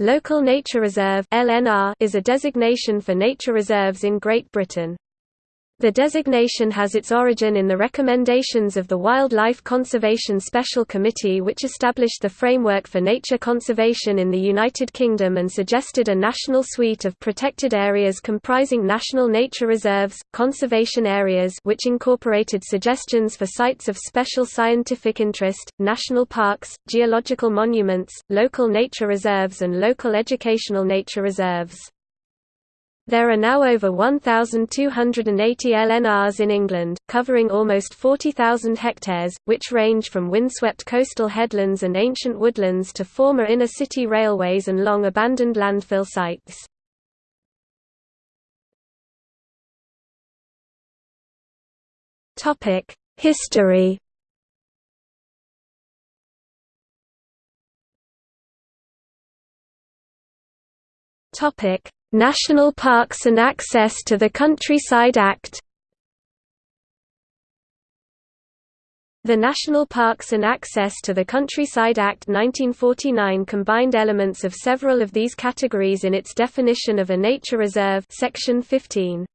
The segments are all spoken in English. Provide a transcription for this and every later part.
Local Nature Reserve is a designation for nature reserves in Great Britain. The designation has its origin in the recommendations of the Wildlife Conservation Special Committee which established the framework for nature conservation in the United Kingdom and suggested a national suite of protected areas comprising national nature reserves, conservation areas which incorporated suggestions for sites of special scientific interest, national parks, geological monuments, local nature reserves and local educational nature reserves. There are now over 1,280 LNRs in England, covering almost 40,000 hectares, which range from windswept coastal headlands and ancient woodlands to former inner-city railways and long-abandoned landfill sites. History Topic National Parks and Access to the Countryside Act The National Parks and Access to the Countryside Act 1949 combined elements of several of these categories in its definition of a nature reserve section 15.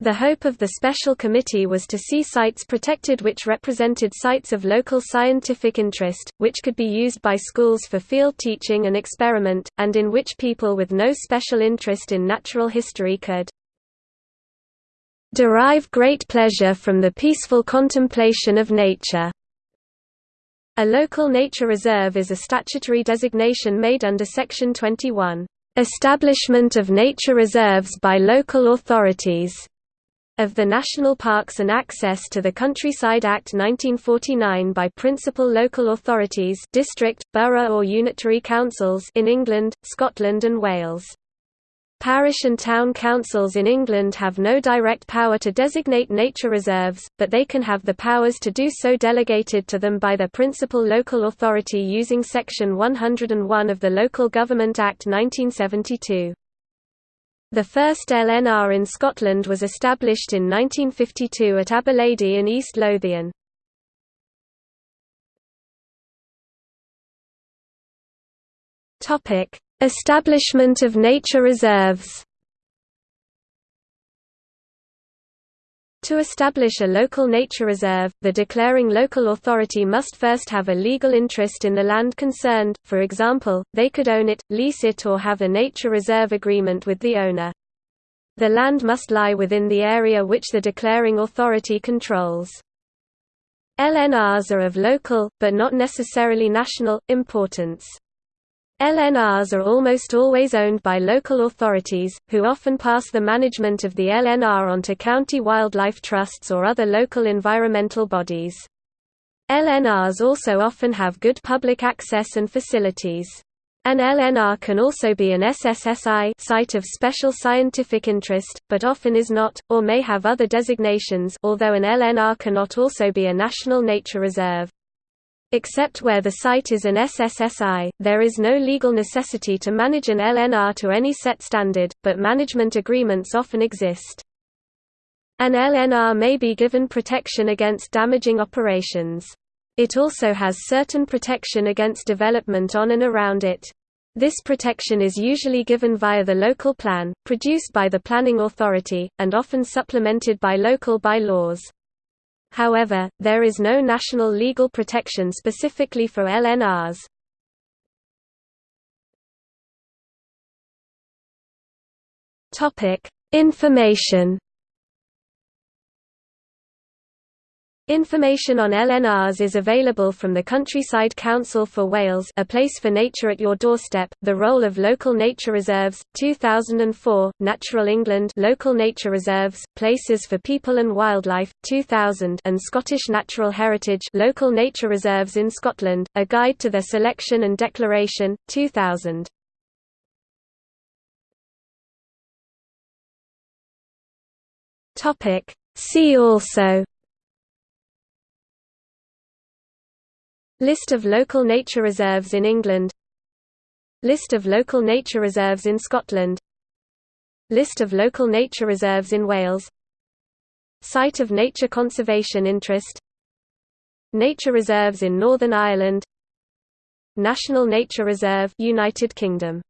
The hope of the special committee was to see sites protected which represented sites of local scientific interest, which could be used by schools for field teaching and experiment, and in which people with no special interest in natural history could derive great pleasure from the peaceful contemplation of nature. A local nature reserve is a statutory designation made under Section 21, "...establishment of nature reserves by local authorities." Of the National Parks and Access to the Countryside Act 1949 by principal local authorities district, borough or unitary councils in England, Scotland and Wales. Parish and town councils in England have no direct power to designate nature reserves, but they can have the powers to do so delegated to them by their principal local authority using Section 101 of the Local Government Act 1972. The first LNR in Scotland was established in 1952 at Aberlady in East Lothian. Establishment of nature reserves To establish a local nature reserve, the declaring local authority must first have a legal interest in the land concerned, for example, they could own it, lease it or have a nature reserve agreement with the owner. The land must lie within the area which the declaring authority controls. LNRs are of local, but not necessarily national, importance. LNRs are almost always owned by local authorities, who often pass the management of the LNR onto county wildlife trusts or other local environmental bodies. LNRs also often have good public access and facilities. An LNR can also be an SSSI site of special scientific interest, but often is not, or may have other designations although an LNR cannot also be a national nature reserve. Except where the site is an SSSI, there is no legal necessity to manage an LNR to any set standard, but management agreements often exist. An LNR may be given protection against damaging operations. It also has certain protection against development on and around it. This protection is usually given via the local plan, produced by the planning authority, and often supplemented by local bylaws. However, there is no national legal protection specifically for LNRs. Topic: Information Information on LNRs is available from the Countryside Council for Wales A Place for Nature at Your Doorstep, The Role of Local Nature Reserves, 2004, Natural England Local Nature Reserves, Places for People and Wildlife, 2000 and Scottish Natural Heritage Local Nature Reserves in Scotland, A Guide to Their Selection and Declaration, 2000. See also List of local nature reserves in England. List of local nature reserves in Scotland. List of local nature reserves in Wales. Site of nature conservation interest. Nature reserves in Northern Ireland. National Nature Reserve United Kingdom